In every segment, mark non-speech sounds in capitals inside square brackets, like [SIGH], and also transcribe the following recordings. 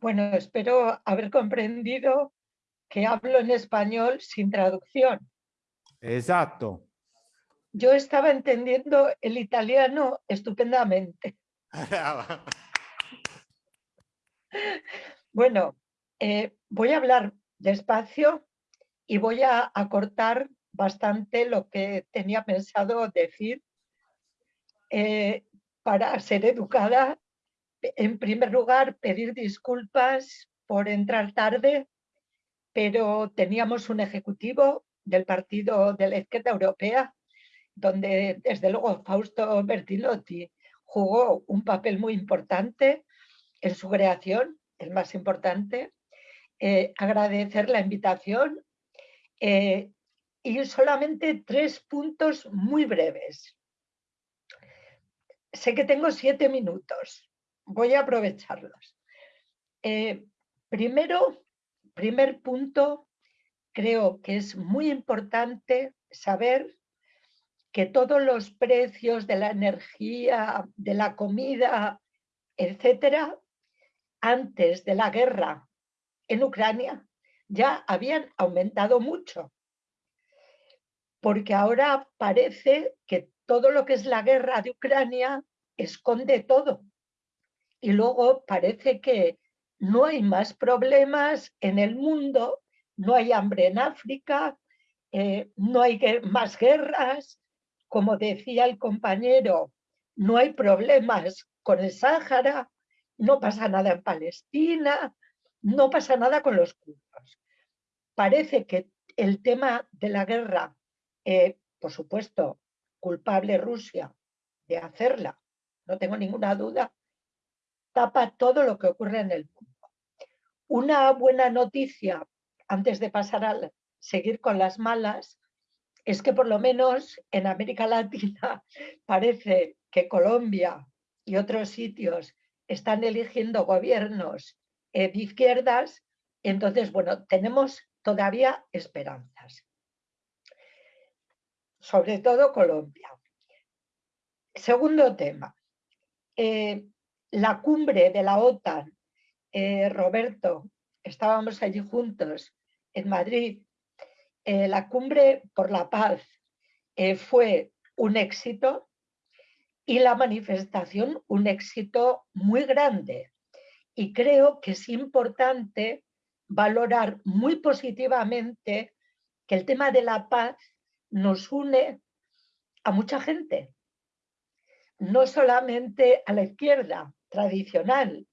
Bueno, espero haber comprendido que hablo en español sin traducción. Exacto. Yo estaba entendiendo el italiano estupendamente. [LAUGHS] Bueno, eh, voy a hablar despacio y voy a acortar bastante lo que tenía pensado decir eh, para ser educada. En primer lugar, pedir disculpas por entrar tarde, pero teníamos un ejecutivo del Partido de la Izquierda Europea, donde desde luego Fausto Bertilotti jugó un papel muy importante en su creación, el más importante. Eh, agradecer la invitación eh, y solamente tres puntos muy breves. Sé que tengo siete minutos, voy a aprovecharlos. Eh, primero, primer punto, creo que es muy importante saber que todos los precios de la energía, de la comida, etcétera, antes de la guerra en Ucrania ya habían aumentado mucho. Porque ahora parece que todo lo que es la guerra de Ucrania esconde todo. Y luego parece que no hay más problemas en el mundo, no hay hambre en África, eh, no hay más guerras, como decía el compañero, no hay problemas con el Sáhara, no pasa nada en Palestina, no pasa nada con los kurdos. Parece que el tema de la guerra, eh, por supuesto, culpable Rusia de hacerla, no tengo ninguna duda, tapa todo lo que ocurre en el mundo. Una buena noticia, antes de pasar a seguir con las malas, es que por lo menos en América Latina [LAUGHS] parece que Colombia y otros sitios están eligiendo gobiernos eh, de izquierdas, entonces, bueno, tenemos todavía esperanzas. Sobre todo Colombia. Segundo tema, eh, la cumbre de la OTAN, eh, Roberto, estábamos allí juntos en Madrid, la cumbre por la paz fue un éxito y la manifestación un éxito muy grande. Y creo que es importante valorar muy positivamente que el tema de la paz nos une a mucha gente, no solamente a la izquierda tradicional,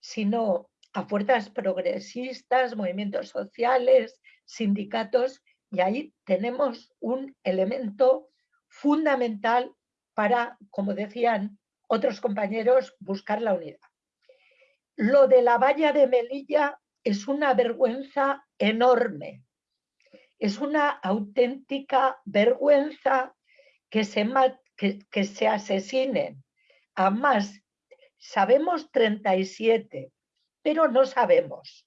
sino a fuerzas progresistas, movimientos sociales, sindicatos, y ahí tenemos un elemento fundamental para, como decían otros compañeros, buscar la unidad. Lo de la valla de Melilla es una vergüenza enorme. Es una auténtica vergüenza que se, que, se asesinen a más. Sabemos 37, pero no sabemos.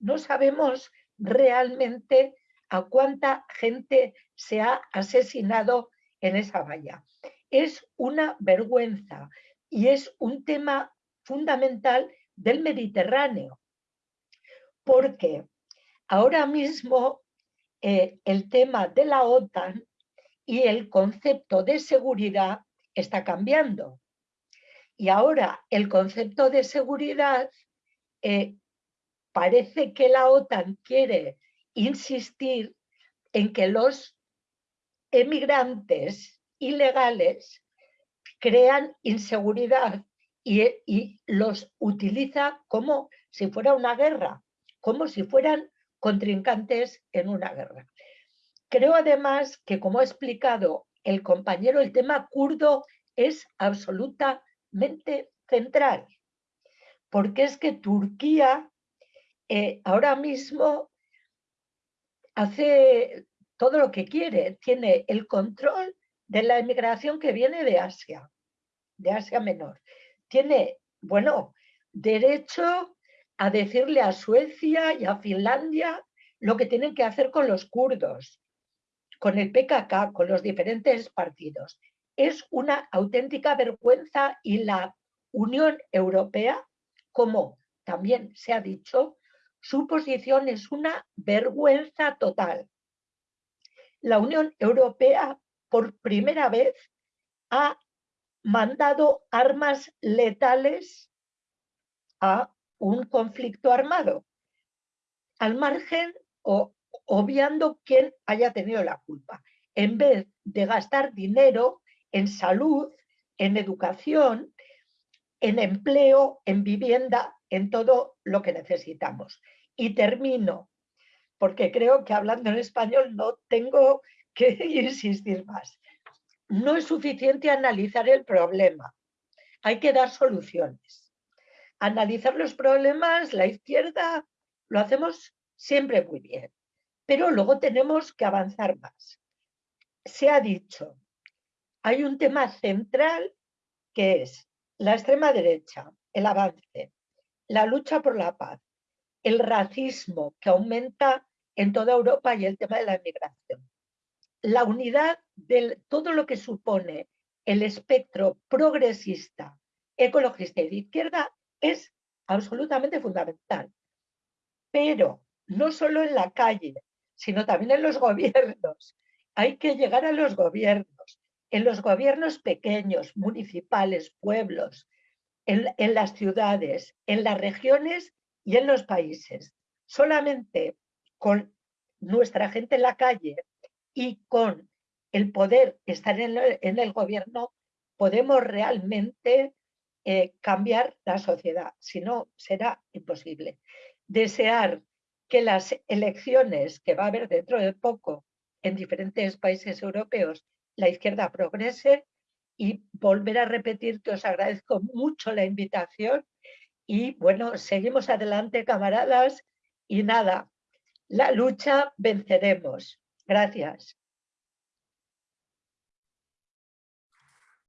No sabemos realmente a cuánta gente se ha asesinado en esa valla. Es una vergüenza y es un tema fundamental del Mediterráneo porque ahora mismo eh, el tema de la OTAN y el concepto de seguridad está cambiando. Y ahora el concepto de seguridad eh, parece que la OTAN quiere insistir en que los emigrantes ilegales crean inseguridad y, y los utiliza como si fuera una guerra como si fueran contrincantes en una guerra. Creo además que, como ha explicado el compañero, el tema kurdo es central, porque es que Turquía eh, ahora mismo hace todo lo que quiere, tiene el control de la inmigración que viene de Asia, de Asia Menor. Tiene, bueno, derecho a decirle a Suecia y a Finlandia lo que tienen que hacer con los kurdos, con el PKK, con los diferentes partidos. Es una auténtica vergüenza y la Unión Europea, como también se ha dicho, su posición es una vergüenza total. La Unión Europea por primera vez ha mandado armas letales a un conflicto armado, al margen o obviando quién haya tenido la culpa, en vez de gastar dinero en salud, en educación, en empleo, en vivienda, en todo lo que necesitamos. Y termino, porque creo que hablando en español no tengo [LAUGHS] que insistir más. No es suficiente analizar el problema, hay que dar soluciones. Analizar los problemas, la izquierda, lo hacemos siempre muy bien, pero luego tenemos que avanzar más. Se ha dicho, hay un tema central que es la extrema derecha, el avance, la lucha por la paz, el racismo que aumenta en toda Europa y el tema de la inmigración. La unidad de todo lo que supone el espectro progresista, ecologista y de izquierda es absolutamente fundamental. Pero no solo en la calle, sino también en los [LAUGHS] gobiernos. Hay que llegar a los gobiernos, en los gobiernos pequeños, municipales, pueblos, en, las ciudades, en las regiones y en los países. Solamente con nuestra gente en la calle y con el poder estar en el, gobierno, podemos realmente eh, cambiar la sociedad. Si no, será imposible. Desear que las elecciones que va a haber dentro de poco en diferentes países europeos, la izquierda progrese y volver a repetir que os agradezco mucho la invitación y bueno, seguimos adelante camaradas y nada, la lucha venceremos. Gracias.